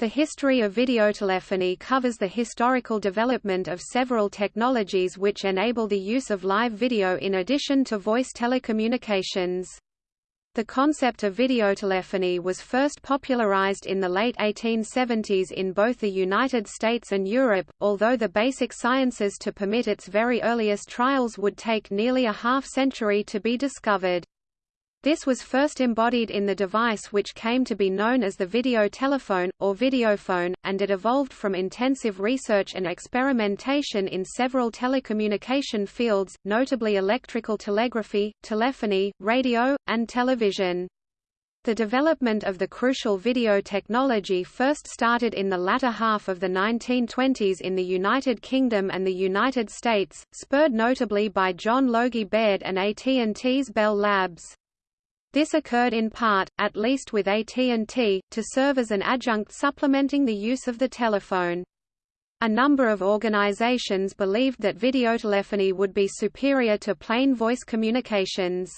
The history of videotelephony covers the historical development of several technologies which enable the use of live video in addition to voice telecommunications. The concept of videotelephony was first popularized in the late 1870s in both the United States and Europe, although the basic sciences to permit its very earliest trials would take nearly a half-century to be discovered. This was first embodied in the device which came to be known as the video telephone, or videophone, and it evolved from intensive research and experimentation in several telecommunication fields, notably electrical telegraphy, telephony, radio, and television. The development of the crucial video technology first started in the latter half of the 1920s in the United Kingdom and the United States, spurred notably by John Logie Baird and AT&T's Bell Labs. This occurred in part, at least with AT&T, to serve as an adjunct supplementing the use of the telephone. A number of organizations believed that videotelephony would be superior to plain voice communications.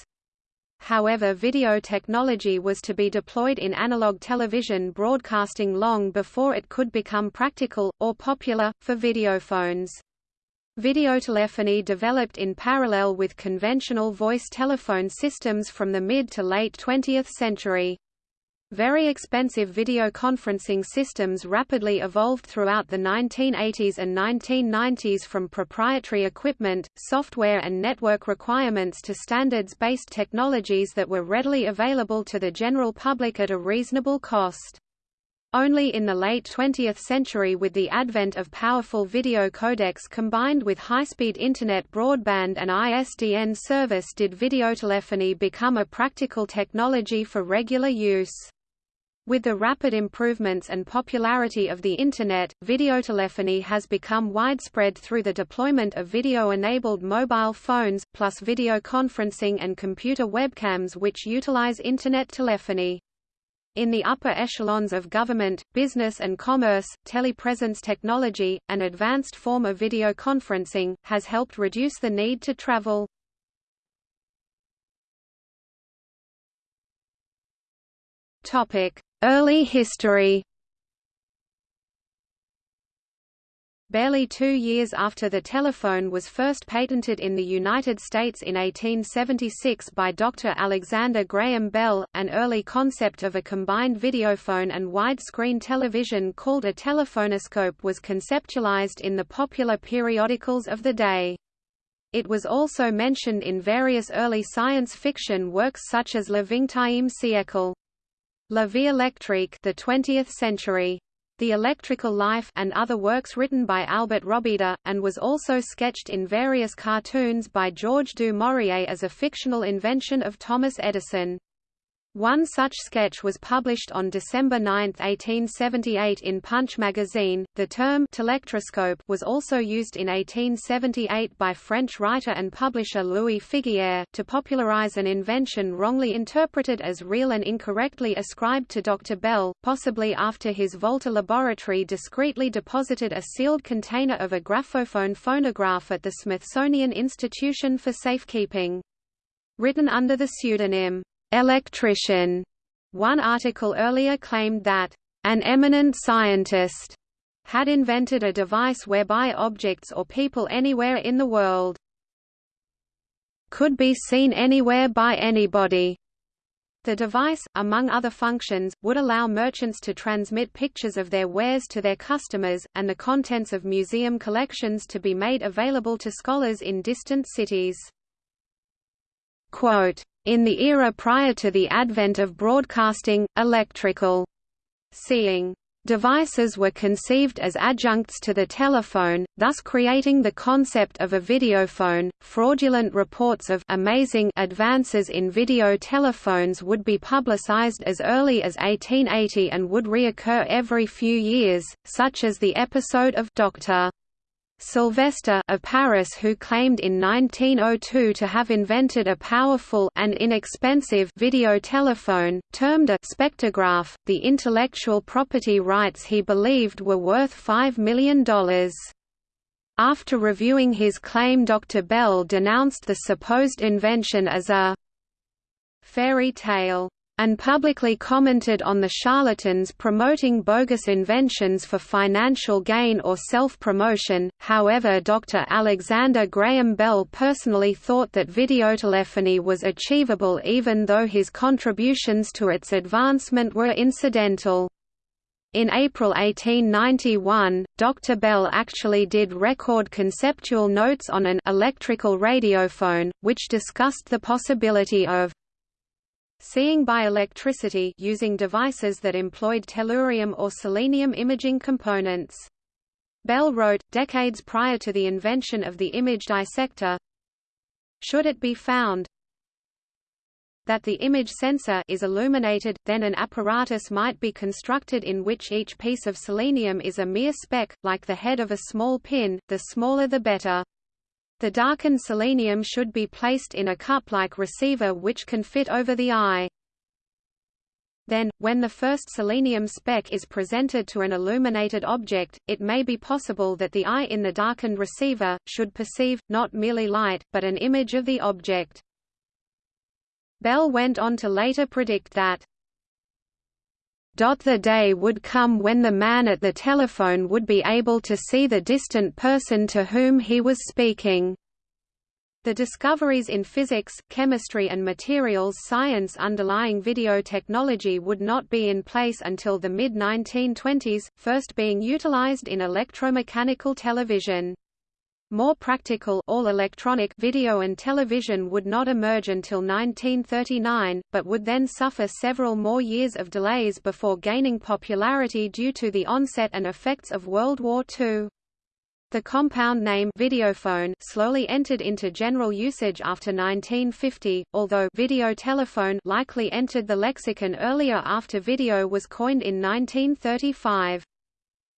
However video technology was to be deployed in analog television broadcasting long before it could become practical, or popular, for videophones. Videotelephony developed in parallel with conventional voice telephone systems from the mid to late 20th century. Very expensive video conferencing systems rapidly evolved throughout the 1980s and 1990s from proprietary equipment, software and network requirements to standards-based technologies that were readily available to the general public at a reasonable cost. Only in the late 20th century with the advent of powerful video codecs combined with high-speed Internet broadband and ISDN service did videotelephony become a practical technology for regular use. With the rapid improvements and popularity of the Internet, videotelephony has become widespread through the deployment of video-enabled mobile phones, plus video conferencing and computer webcams which utilize Internet telephony. In the upper echelons of government, business and commerce, telepresence technology, an advanced form of video conferencing, has helped reduce the need to travel. Early history Barely two years after the telephone was first patented in the United States in 1876 by Dr. Alexander Graham Bell, an early concept of a combined videophone and widescreen television called a telephonoscope was conceptualized in the popular periodicals of the day. It was also mentioned in various early science fiction works such as Le Vingtième siècle. La Vie électrique the 20th century. The Electrical Life and other works written by Albert Robida, and was also sketched in various cartoons by George du Maurier as a fictional invention of Thomas Edison. One such sketch was published on December 9, 1878 in Punch magazine. The term telectroscope was also used in 1878 by French writer and publisher Louis Figuier to popularize an invention wrongly interpreted as real and incorrectly ascribed to Dr. Bell, possibly after his Volta laboratory discreetly deposited a sealed container of a graphophone phonograph at the Smithsonian Institution for Safekeeping. Written under the pseudonym electrician. One article earlier claimed that an eminent scientist had invented a device whereby objects or people anywhere in the world could be seen anywhere by anybody. The device, among other functions, would allow merchants to transmit pictures of their wares to their customers, and the contents of museum collections to be made available to scholars in distant cities. Quote, in the era prior to the advent of broadcasting, electrical seeing devices were conceived as adjuncts to the telephone, thus creating the concept of a videophone. Fraudulent reports of amazing advances in video telephones would be publicized as early as 1880 and would reoccur every few years, such as the episode of Dr. Sylvester of Paris who claimed in 1902 to have invented a powerful and inexpensive video telephone, termed a spectrograph, the intellectual property rights he believed were worth $5 million. After reviewing his claim Dr. Bell denounced the supposed invention as a fairy tale and publicly commented on the charlatans promoting bogus inventions for financial gain or self-promotion. However, Dr. Alexander Graham Bell personally thought that videotelephony was achievable even though his contributions to its advancement were incidental. In April 1891, Dr. Bell actually did record conceptual notes on an electrical radiophone, which discussed the possibility of seeing by electricity using devices that employed tellurium or selenium imaging components. Bell wrote, decades prior to the invention of the image dissector, Should it be found that the image sensor is illuminated, then an apparatus might be constructed in which each piece of selenium is a mere speck, like the head of a small pin, the smaller the better. The darkened selenium should be placed in a cup-like receiver which can fit over the eye. Then, when the first selenium speck is presented to an illuminated object, it may be possible that the eye in the darkened receiver, should perceive, not merely light, but an image of the object. Bell went on to later predict that the day would come when the man at the telephone would be able to see the distant person to whom he was speaking. The discoveries in physics, chemistry and materials science underlying video technology would not be in place until the mid-1920s, first being utilized in electromechanical television. More practical all-electronic video and television would not emerge until 1939, but would then suffer several more years of delays before gaining popularity due to the onset and effects of World War II. The compound name videophone slowly entered into general usage after 1950, although video telephone likely entered the lexicon earlier after video was coined in 1935.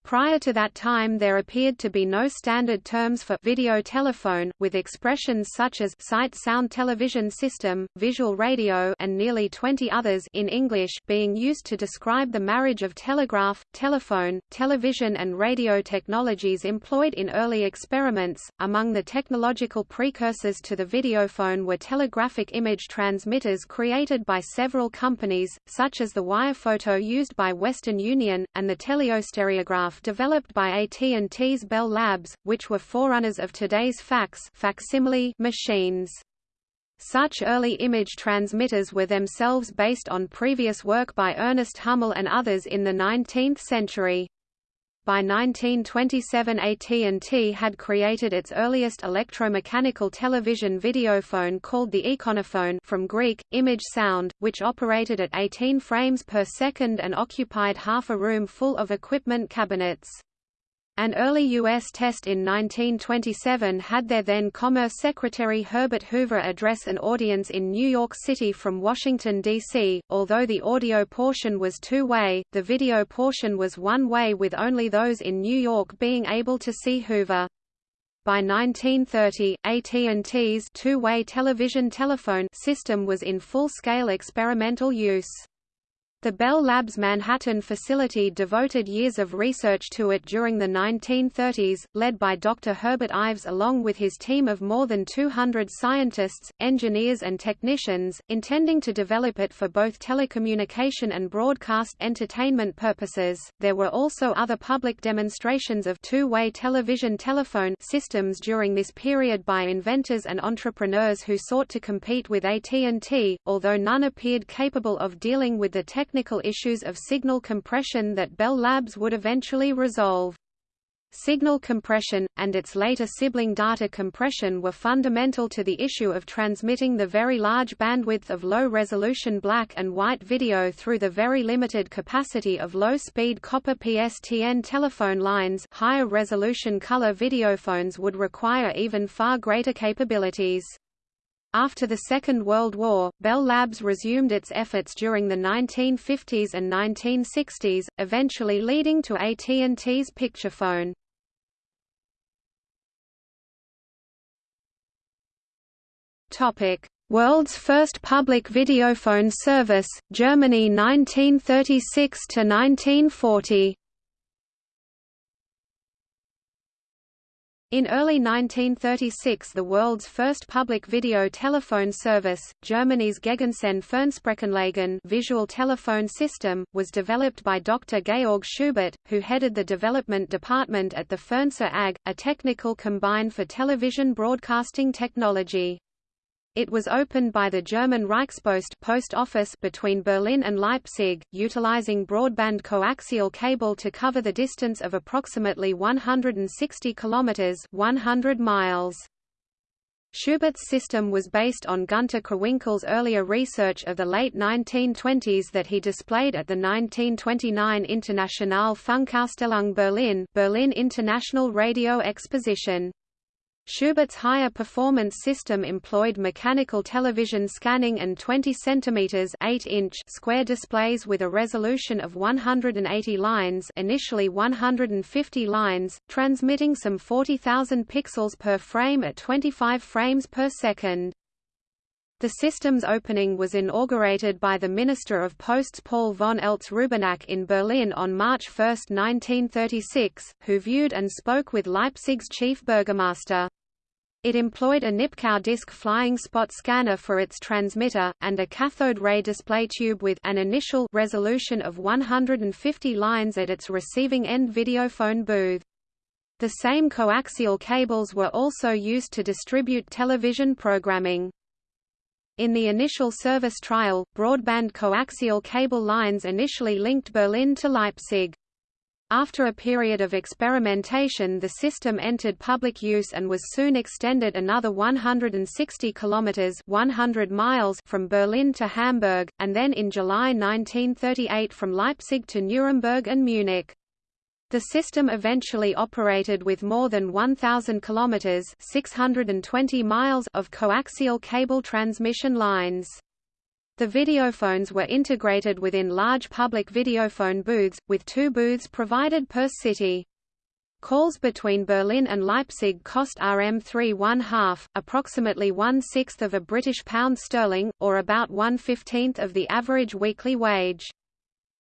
Prior to that time there appeared to be no standard terms for video telephone, with expressions such as sight sound television system, visual radio and nearly 20 others in English being used to describe the marriage of telegraph, telephone, television and radio technologies employed in early experiments. Among the technological precursors to the videophone were telegraphic image transmitters created by several companies, such as the wirephoto used by Western Union, and the teleostereograph developed by AT&T's Bell Labs, which were forerunners of today's fax facsimile machines. Such early image transmitters were themselves based on previous work by Ernest Hummel and others in the 19th century. By 1927 AT&T had created its earliest electromechanical television videophone called the Ikonophone from Greek, image sound, which operated at 18 frames per second and occupied half a room full of equipment cabinets. An early U.S. test in 1927 had their then Commerce Secretary Herbert Hoover address an audience in New York City from Washington, D.C. Although the audio portion was two-way, the video portion was one-way with only those in New York being able to see Hoover. By 1930, AT&T's two-way television telephone system was in full-scale experimental use. The Bell Labs Manhattan facility devoted years of research to it during the 1930s, led by Dr. Herbert Ives along with his team of more than 200 scientists, engineers and technicians, intending to develop it for both telecommunication and broadcast entertainment purposes. There were also other public demonstrations of two-way television telephone systems during this period by inventors and entrepreneurs who sought to compete with AT&T, although none appeared capable of dealing with the technical technical issues of signal compression that Bell Labs would eventually resolve. Signal compression, and its later sibling data compression were fundamental to the issue of transmitting the very large bandwidth of low-resolution black and white video through the very limited capacity of low-speed copper PSTN telephone lines higher resolution color videophones would require even far greater capabilities. After the Second World War, Bell Labs resumed its efforts during the 1950s and 1960s, eventually leading to AT&T's Picturephone. Topic: World's first public videophone service, Germany 1936 to 1940. In early 1936 the world's first public video telephone service, Germany's Gegensehn Fernsprechanlagen visual telephone system, was developed by Dr. Georg Schubert, who headed the development department at the Fernseher AG, a technical combine for television broadcasting technology. It was opened by the German Reichspost post office between Berlin and Leipzig, utilizing broadband coaxial cable to cover the distance of approximately 160 kilometers, 100 miles. Schubert's system was based on Gunter Krawinkel's earlier research of the late 1920s that he displayed at the 1929 Internationale Funkausstellung Berlin Berlin International Radio Exposition. Schubert's higher performance system employed mechanical television scanning and 20 cm 8 inch square displays with a resolution of 180 lines initially 150 lines, transmitting some 40,000 pixels per frame at 25 frames per second. The system's opening was inaugurated by the Minister of Posts Paul von Eltz-Rübenach in Berlin on March 1, 1936, who viewed and spoke with Leipzig's chief burgomaster. It employed a Nipkow disk flying spot scanner for its transmitter, and a cathode ray display tube with an initial resolution of 150 lines at its receiving end videophone booth. The same coaxial cables were also used to distribute television programming. In the initial service trial, broadband coaxial cable lines initially linked Berlin to Leipzig. After a period of experimentation the system entered public use and was soon extended another 160 kilometers 100 miles from Berlin to Hamburg and then in July 1938 from Leipzig to Nuremberg and Munich. The system eventually operated with more than 1000 kilometers 620 miles of coaxial cable transmission lines. The videophones were integrated within large public videophone booths, with two booths provided per city. Calls between Berlin and Leipzig cost RM3 one half, approximately one-sixth of a British pound sterling, or about one-fifteenth of the average weekly wage.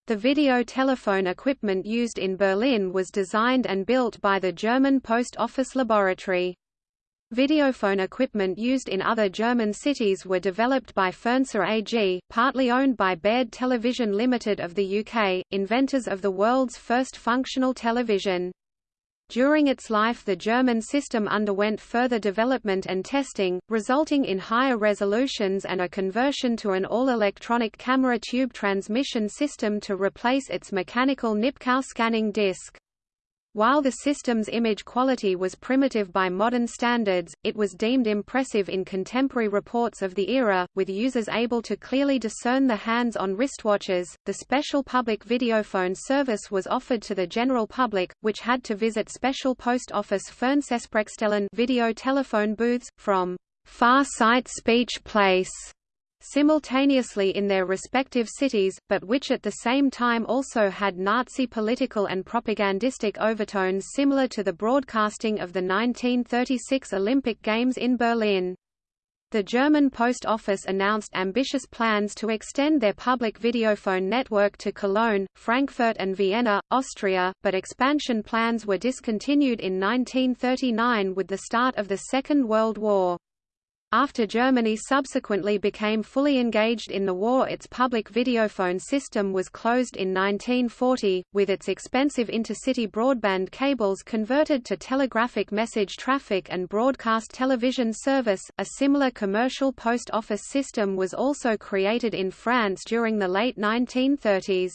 The video telephone equipment used in Berlin was designed and built by the German Post Office Laboratory. Videophone equipment used in other German cities were developed by Fernseher AG, partly owned by Baird Television Limited of the UK, inventors of the world's first functional television. During its life the German system underwent further development and testing, resulting in higher resolutions and a conversion to an all-electronic camera tube transmission system to replace its mechanical Nipkow scanning disc. While the system's image quality was primitive by modern standards, it was deemed impressive in contemporary reports of the era, with users able to clearly discern the hands on wristwatches. The special public videophone service was offered to the general public, which had to visit special post office Fernsehsprechstellen video telephone booths, from Far Sight Speech Place simultaneously in their respective cities, but which at the same time also had Nazi political and propagandistic overtones similar to the broadcasting of the 1936 Olympic Games in Berlin. The German Post Office announced ambitious plans to extend their public videophone network to Cologne, Frankfurt and Vienna, Austria, but expansion plans were discontinued in 1939 with the start of the Second World War. After Germany subsequently became fully engaged in the war its public videophone system was closed in 1940, with its expensive intercity broadband cables converted to telegraphic message traffic and broadcast television service. A similar commercial post office system was also created in France during the late 1930s.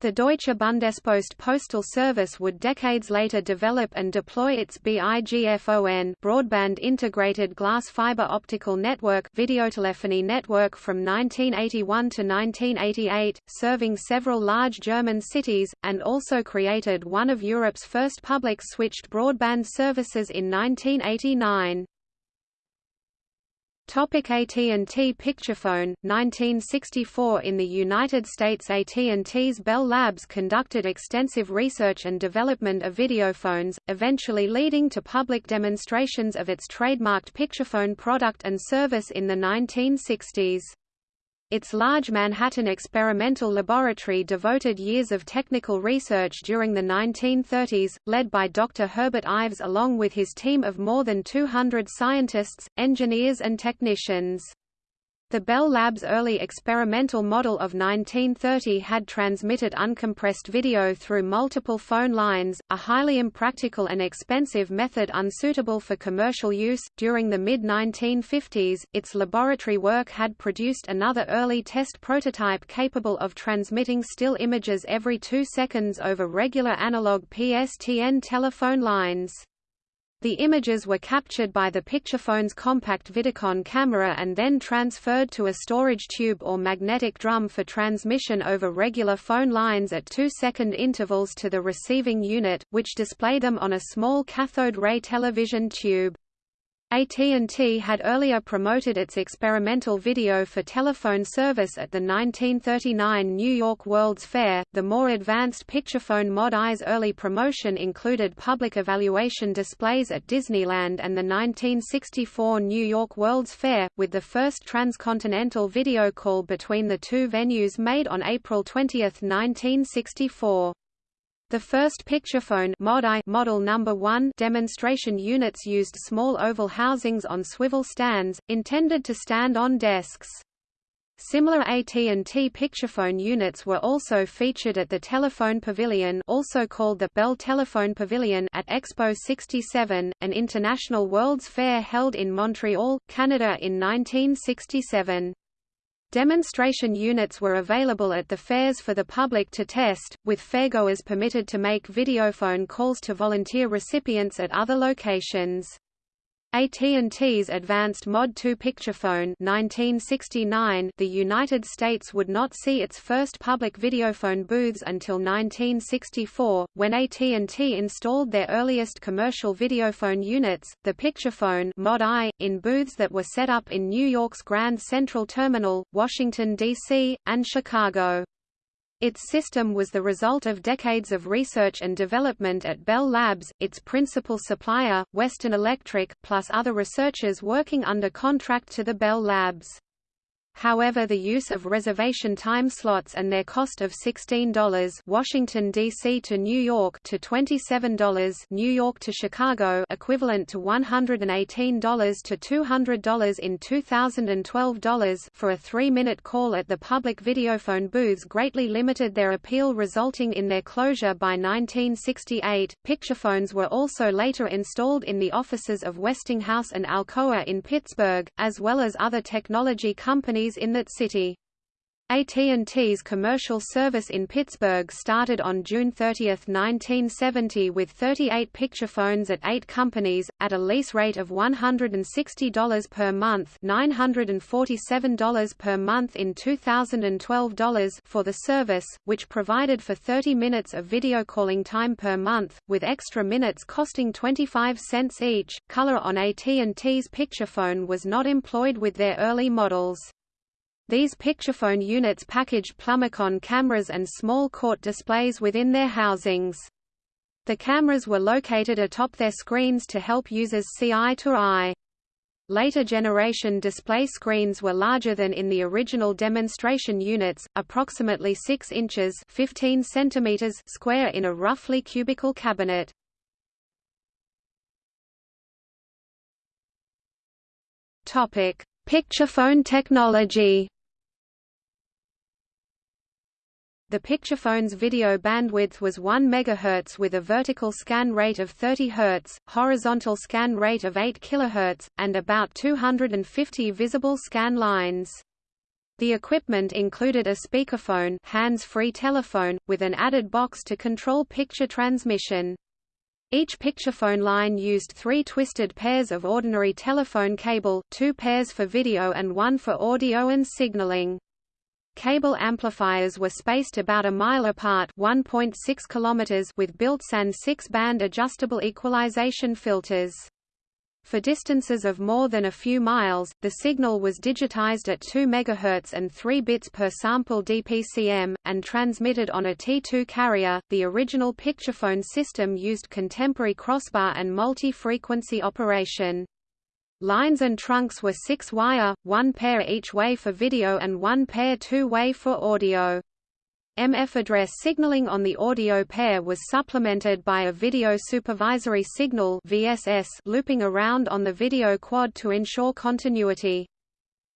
The Deutsche Bundespost postal service would decades later develop and deploy its BIGFON broadband integrated glass fiber optical network videotelephony network from 1981 to 1988, serving several large German cities, and also created one of Europe's first public switched broadband services in 1989. AT&T Picturephone, 1964 In the United States AT&T's Bell Labs conducted extensive research and development of videophones, eventually leading to public demonstrations of its trademarked Picturephone product and service in the 1960s. Its large Manhattan experimental laboratory devoted years of technical research during the 1930s, led by Dr. Herbert Ives along with his team of more than 200 scientists, engineers and technicians. The Bell Lab's early experimental model of 1930 had transmitted uncompressed video through multiple phone lines, a highly impractical and expensive method unsuitable for commercial use. During the mid 1950s, its laboratory work had produced another early test prototype capable of transmitting still images every two seconds over regular analog PSTN telephone lines. The images were captured by the Picturephone's compact Vidicon camera and then transferred to a storage tube or magnetic drum for transmission over regular phone lines at two-second intervals to the receiving unit, which displayed them on a small cathode ray television tube. AT&T had earlier promoted its experimental video for telephone service at the 1939 New York World's Fair. The more advanced Picturephone Mod I's early promotion included public evaluation displays at Disneyland and the 1964 New York World's Fair, with the first transcontinental video call between the two venues made on April 20, 1964. The first Picturephone Mod I model number 1 demonstration units used small oval housings on swivel stands, intended to stand on desks. Similar AT&T Picturephone units were also featured at the Telephone Pavilion also called the Bell Telephone Pavilion at Expo 67, an international World's Fair held in Montreal, Canada in 1967. Demonstration units were available at the fairs for the public to test, with fairgoers permitted to make videophone calls to volunteer recipients at other locations. AT&T's advanced Mod 2 Picturephone 1969 The United States would not see its first public videophone booths until 1964, when AT&T installed their earliest commercial videophone units, the Picturephone Mod I, in booths that were set up in New York's Grand Central Terminal, Washington, D.C., and Chicago. Its system was the result of decades of research and development at Bell Labs, its principal supplier, Western Electric, plus other researchers working under contract to the Bell Labs. However the use of reservation time slots and their cost of $16 Washington, D.C. to New York to $27 New York to Chicago equivalent to $118 to $200 in 2012 dollars for a three-minute call at the public videophone booths greatly limited their appeal resulting in their closure by 1968. Picturephones were also later installed in the offices of Westinghouse and Alcoa in Pittsburgh, as well as other technology companies in that city. AT&T's commercial service in Pittsburgh started on June 30, 1970 with 38 Picturephones at eight companies, at a lease rate of $160 per month $947 per month in 2012 dollars for the service, which provided for 30 minutes of video calling time per month, with extra minutes costing 25 cents each. Color on AT&T's Picturephone was not employed with their early models. These Picturephone units packaged Plumbicon cameras and small court displays within their housings. The cameras were located atop their screens to help users see eye to eye. Later generation display screens were larger than in the original demonstration units, approximately 6 inches 15 centimeters square in a roughly cubical cabinet. Topic: Picturephone technology. The Picturephone's video bandwidth was 1 MHz with a vertical scan rate of 30 Hz, horizontal scan rate of 8 kHz, and about 250 visible scan lines. The equipment included a speakerphone hands-free telephone, with an added box to control picture transmission. Each Picturephone line used three twisted pairs of ordinary telephone cable, two pairs for video and one for audio and signaling. Cable amplifiers were spaced about a mile apart 1.6 km with built-in six-band adjustable equalization filters. For distances of more than a few miles, the signal was digitized at 2 MHz and 3 bits per sample DPCM, and transmitted on a T2 carrier. The original Picturephone system used contemporary crossbar and multi-frequency operation. Lines and trunks were six-wire, one pair each way for video and one pair two-way for audio. MF address signaling on the audio pair was supplemented by a video supervisory signal VSS looping around on the video quad to ensure continuity.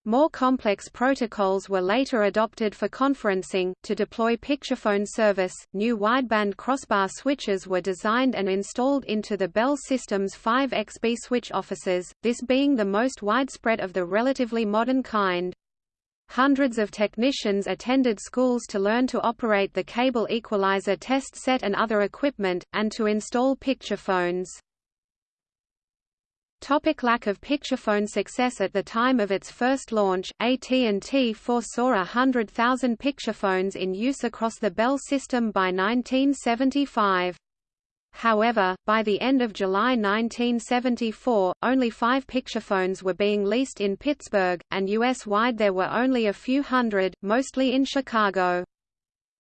More complex protocols were later adopted for conferencing. To deploy picturephone service, new wideband crossbar switches were designed and installed into the Bell System's 5XB switch offices, this being the most widespread of the relatively modern kind. Hundreds of technicians attended schools to learn to operate the cable equalizer test set and other equipment, and to install picturephones. Topic lack of picturephone success At the time of its first launch, AT&T foresaw a hundred thousand picturephones in use across the Bell system by 1975. However, by the end of July 1974, only five picturephones were being leased in Pittsburgh, and U.S.-wide there were only a few hundred, mostly in Chicago.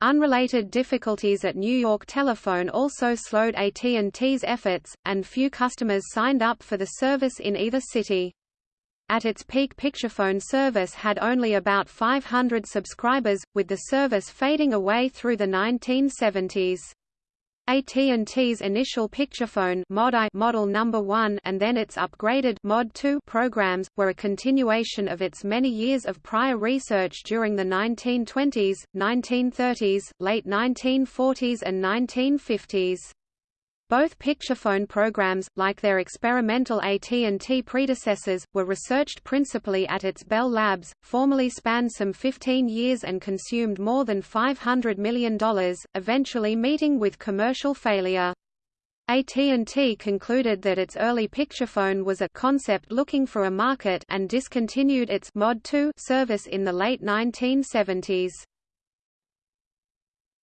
Unrelated difficulties at New York Telephone also slowed AT&T's efforts, and few customers signed up for the service in either city. At its peak Picturephone service had only about 500 subscribers, with the service fading away through the 1970s. AT&T's initial Picturephone model number 1 and then its upgraded Mod 2 programs were a continuation of its many years of prior research during the 1920s, 1930s, late 1940s and 1950s. Both picturephone programs, like their experimental AT&T predecessors, were researched principally at its Bell Labs, formerly spanned some 15 years and consumed more than $500 million, eventually meeting with commercial failure. AT&T concluded that its early picturephone was a concept looking for a market and discontinued its Mod 2 service in the late 1970s.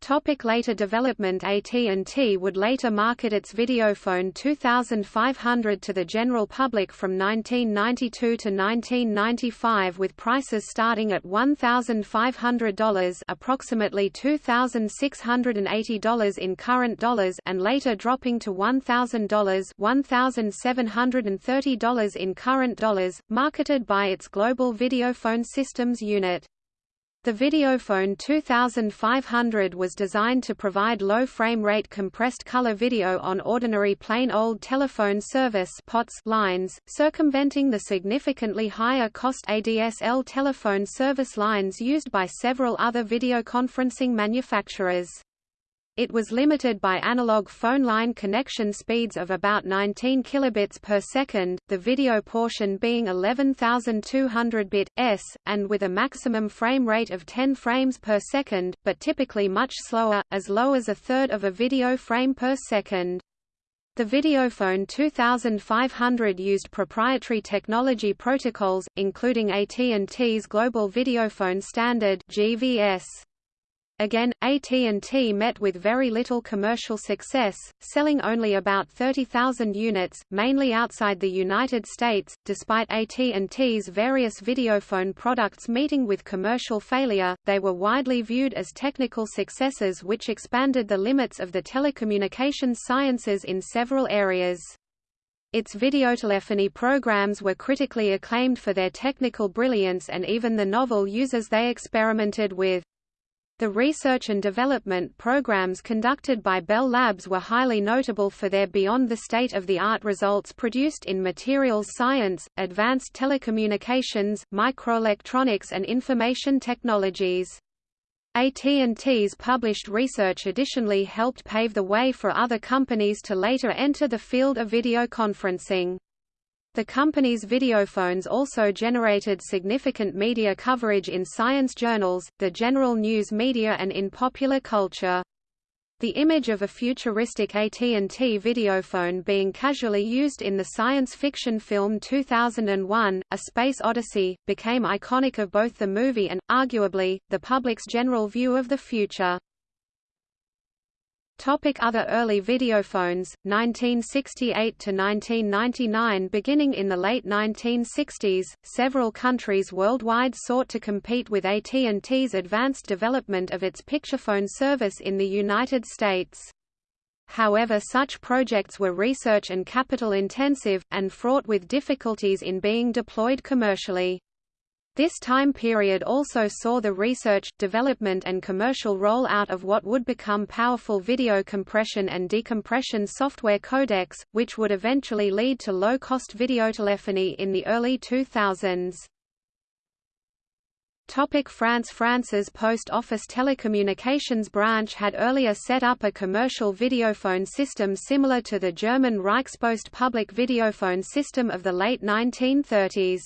Topic later development AT&T would later market its Videophone 2500 to the general public from 1992 to 1995 with prices starting at $1,500 approximately $2,680 in current dollars and later dropping to $1,000 $1,730 in current dollars, marketed by its Global Videophone Systems unit. The Videophone 2500 was designed to provide low frame rate compressed color video on ordinary plain old telephone service POTS lines, circumventing the significantly higher cost ADSL telephone service lines used by several other videoconferencing manufacturers. It was limited by analog phone line connection speeds of about 19 kilobits per second, the video portion being 11,200 bit s, and with a maximum frame rate of 10 frames per second, but typically much slower, as low as a third of a video frame per second. The Videophone 2500 used proprietary technology protocols, including AT&T's Global Videophone Standard (GVS). Again, AT&T met with very little commercial success, selling only about 30,000 units, mainly outside the United States. Despite AT&T's various videophone products meeting with commercial failure, they were widely viewed as technical successes which expanded the limits of the telecommunications sciences in several areas. Its videotelephony programs were critically acclaimed for their technical brilliance and even the novel uses they experimented with. The research and development programs conducted by Bell Labs were highly notable for their beyond the state-of-the-art results produced in materials science, advanced telecommunications, microelectronics and information technologies. AT&T's published research additionally helped pave the way for other companies to later enter the field of video conferencing. The company's videophones also generated significant media coverage in science journals, the general news media and in popular culture. The image of a futuristic AT&T videophone being casually used in the science fiction film 2001, A Space Odyssey, became iconic of both the movie and, arguably, the public's general view of the future. Topic other early videophones, 1968 to 1999 Beginning in the late 1960s, several countries worldwide sought to compete with AT&T's advanced development of its picturephone service in the United States. however such projects were research and capital intensive, and fraught with difficulties in being deployed commercially. This time period also saw the research, development and commercial rollout of what would become powerful video compression and decompression software codecs, which would eventually lead to low-cost videotelephony in the early 2000s. Topic France France's post office telecommunications branch had earlier set up a commercial videophone system similar to the German Reichspost public videophone system of the late 1930s.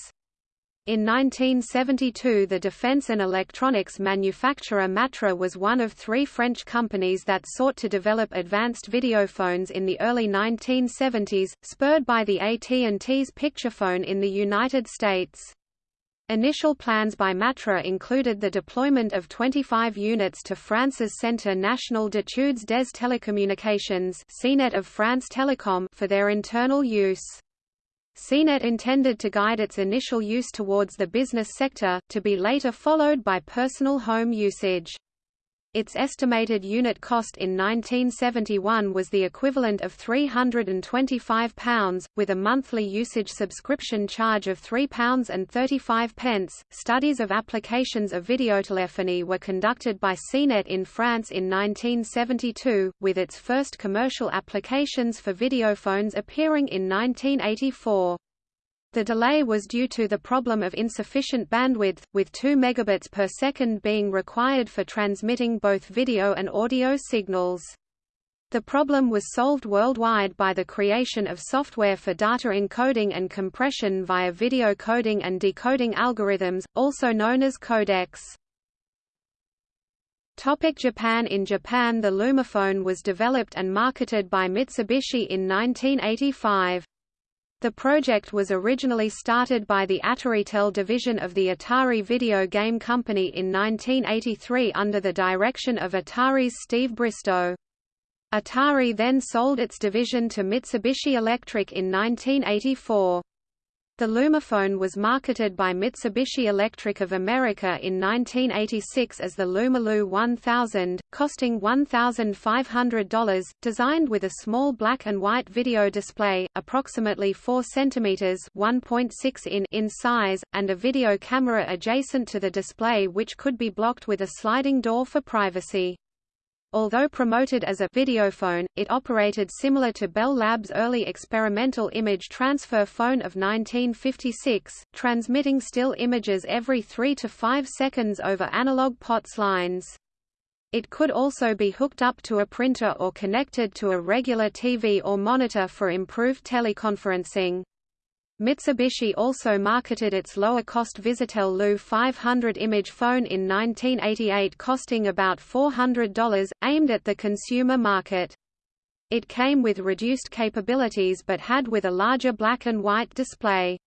In 1972 the defense and electronics manufacturer Matra was one of three French companies that sought to develop advanced videophones in the early 1970s, spurred by the AT&T's picturephone in the United States. Initial plans by Matra included the deployment of 25 units to France's Centre National d'études des télécommunications of France Telecom for their internal use. CNET intended to guide its initial use towards the business sector, to be later followed by personal home usage. Its estimated unit cost in 1971 was the equivalent of £325, with a monthly usage subscription charge of £3.35. Studies of applications of videotelephony were conducted by CNET in France in 1972, with its first commercial applications for videophones appearing in 1984. The delay was due to the problem of insufficient bandwidth, with 2 megabits per second being required for transmitting both video and audio signals. The problem was solved worldwide by the creation of software for data encoding and compression via video coding and decoding algorithms, also known as codecs. Topic Japan In Japan the Lumaphone was developed and marketed by Mitsubishi in 1985. The project was originally started by the Ataritel division of the Atari video game company in 1983 under the direction of Atari's Steve Bristow. Atari then sold its division to Mitsubishi Electric in 1984. The Lumaphone was marketed by Mitsubishi Electric of America in 1986 as the Lumaloo 1000, costing $1,500, designed with a small black and white video display, approximately 4 cm 1.6 in in size, and a video camera adjacent to the display which could be blocked with a sliding door for privacy. Although promoted as a videophone, it operated similar to Bell Labs' early experimental image transfer phone of 1956, transmitting still images every 3 to 5 seconds over analog POTS lines. It could also be hooked up to a printer or connected to a regular TV or monitor for improved teleconferencing. Mitsubishi also marketed its lower-cost Visitel Lu 500 image phone in 1988 costing about $400, aimed at the consumer market. It came with reduced capabilities but had with a larger black and white display.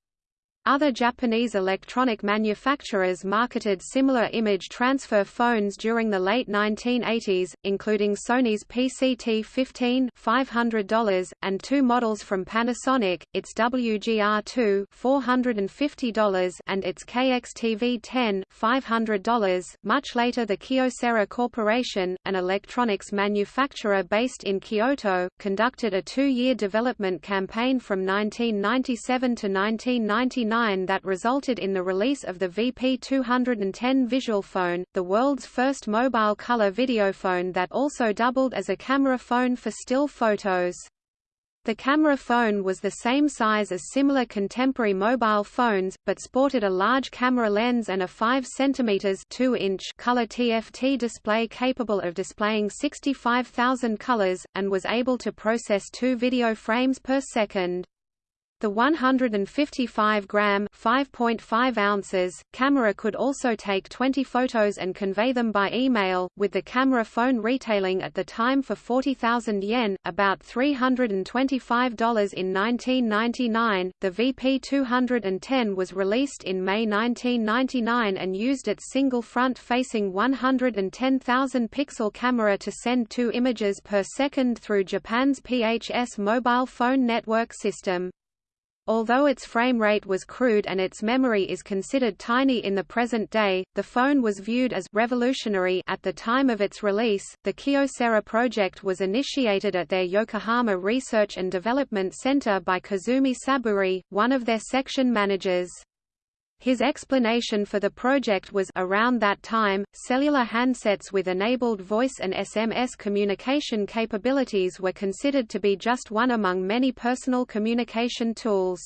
Other Japanese electronic manufacturers marketed similar image transfer phones during the late 1980s, including Sony's PCT-15 $500, and two models from Panasonic, its WGR2 $450 and its KXTV-10 $500. Much later the Kyocera Corporation, an electronics manufacturer based in Kyoto, conducted a two-year development campaign from 1997 to 1999 that resulted in the release of the VP210 visual phone, the world's first mobile color videophone that also doubled as a camera phone for still photos. The camera phone was the same size as similar contemporary mobile phones, but sported a large camera lens and a 5 cm 2 inch color TFT display capable of displaying 65,000 colors, and was able to process two video frames per second. The 155-gram (5.5 ounces) camera could also take 20 photos and convey them by email, with the camera phone retailing at the time for 40,000 yen, about $325 in 1999. The VP210 was released in May 1999 and used its single front-facing 110,000 pixel camera to send two images per second through Japan's PHS mobile phone network system. Although its frame rate was crude and its memory is considered tiny in the present day, the phone was viewed as revolutionary at the time of its release. The Kyocera project was initiated at their Yokohama Research and Development Center by Kazumi Saburi, one of their section managers. His explanation for the project was around that time, cellular handsets with enabled voice and SMS communication capabilities were considered to be just one among many personal communication tools.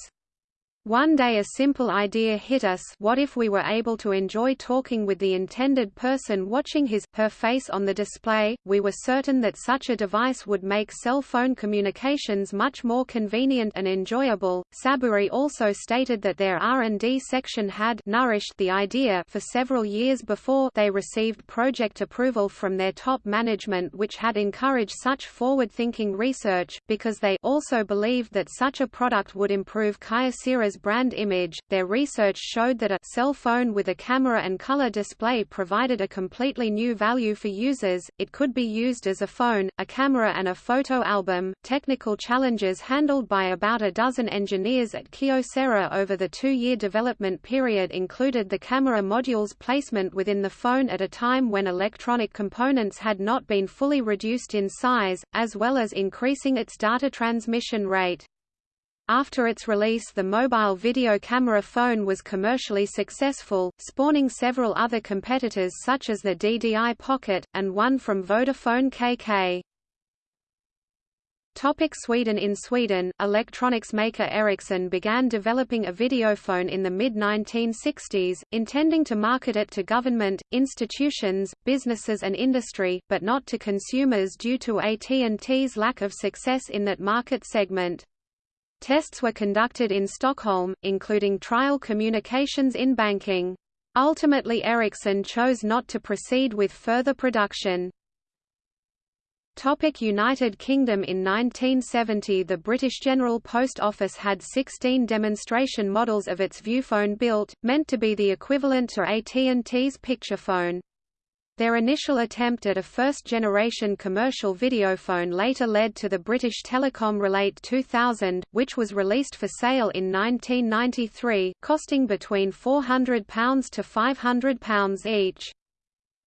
One day a simple idea hit us what if we were able to enjoy talking with the intended person watching his, her face on the display, we were certain that such a device would make cell phone communications much more convenient and enjoyable. Saburi also stated that their R&D section had nourished the idea for several years before they received project approval from their top management which had encouraged such forward-thinking research, because they also believed that such a product would improve Kyocera's brand image. Their research showed that a cell phone with a camera and color display provided a completely new value for users. It could be used as a phone, a camera, and a photo album. Technical challenges handled by about a dozen engineers at Kyocera over the two year development period included the camera module's placement within the phone at a time when electronic components had not been fully reduced in size, as well as increasing its data transmission rate. After its release the mobile video camera phone was commercially successful, spawning several other competitors such as the DDI Pocket, and one from Vodafone KK. Topic Sweden In Sweden, electronics maker Ericsson began developing a videophone in the mid-1960s, intending to market it to government, institutions, businesses and industry, but not to consumers due to AT&T's lack of success in that market segment. Tests were conducted in Stockholm, including trial communications in banking. Ultimately Ericsson chose not to proceed with further production. Topic United Kingdom In 1970 the British General Post Office had 16 demonstration models of its Viewphone built, meant to be the equivalent to AT&T's Picturephone. Their initial attempt at a first-generation commercial videophone later led to the British Telecom Relate 2000, which was released for sale in 1993, costing between £400 to £500 each.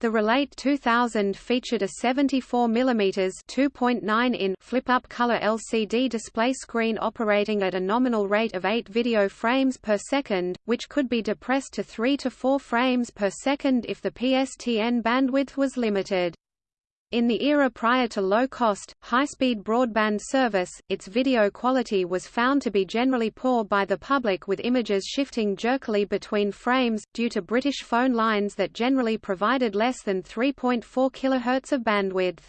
The Relate 2000 featured a 74 mm 2.9 in flip-up color LCD display screen operating at a nominal rate of 8 video frames per second, which could be depressed to 3 to 4 frames per second if the PSTN bandwidth was limited. In the era prior to low-cost, high-speed broadband service, its video quality was found to be generally poor by the public with images shifting jerkily between frames, due to British phone lines that generally provided less than 3.4 kHz of bandwidth.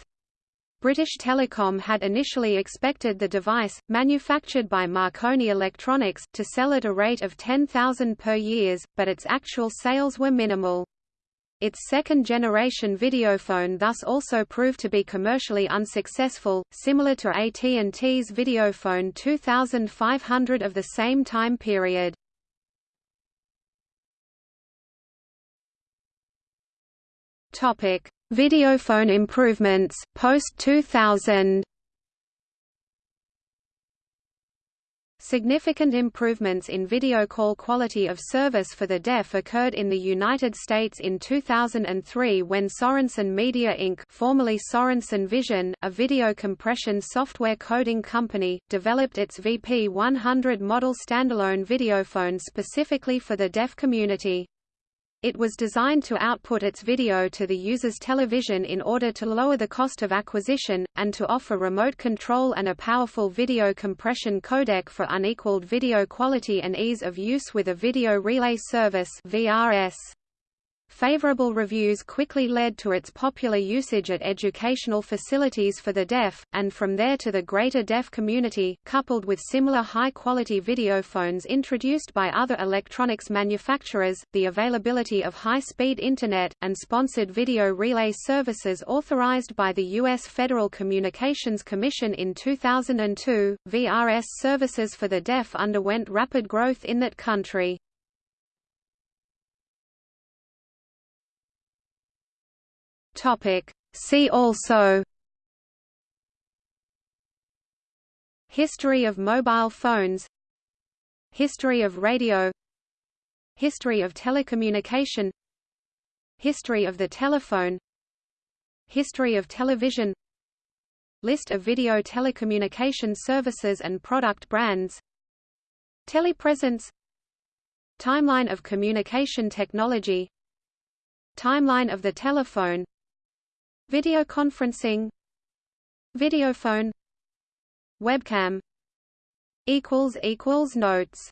British Telecom had initially expected the device, manufactured by Marconi Electronics, to sell at a rate of 10,000 per year, but its actual sales were minimal. Its second-generation videophone thus also proved to be commercially unsuccessful, similar to AT&T's videophone 2500 of the same time period. Videophone improvements, post-2000 Significant improvements in video call quality of service for the deaf occurred in the United States in 2003 when Sorenson Media Inc. formerly Sorenson Vision, a video compression software coding company, developed its VP100 model standalone videophone specifically for the deaf community. It was designed to output its video to the user's television in order to lower the cost of acquisition, and to offer remote control and a powerful video compression codec for unequaled video quality and ease of use with a video relay service VRS. Favorable reviews quickly led to its popular usage at educational facilities for the deaf, and from there to the greater deaf community, coupled with similar high-quality videophones introduced by other electronics manufacturers, the availability of high-speed Internet, and sponsored video relay services authorized by the U.S. Federal Communications Commission in 2002, VRS services for the deaf underwent rapid growth in that country. Topic. See also History of mobile phones History of radio History of telecommunication History of the telephone History of television List of video telecommunication services and product brands Telepresence Timeline of communication technology Timeline of the telephone Video conferencing Videophone Webcam Notes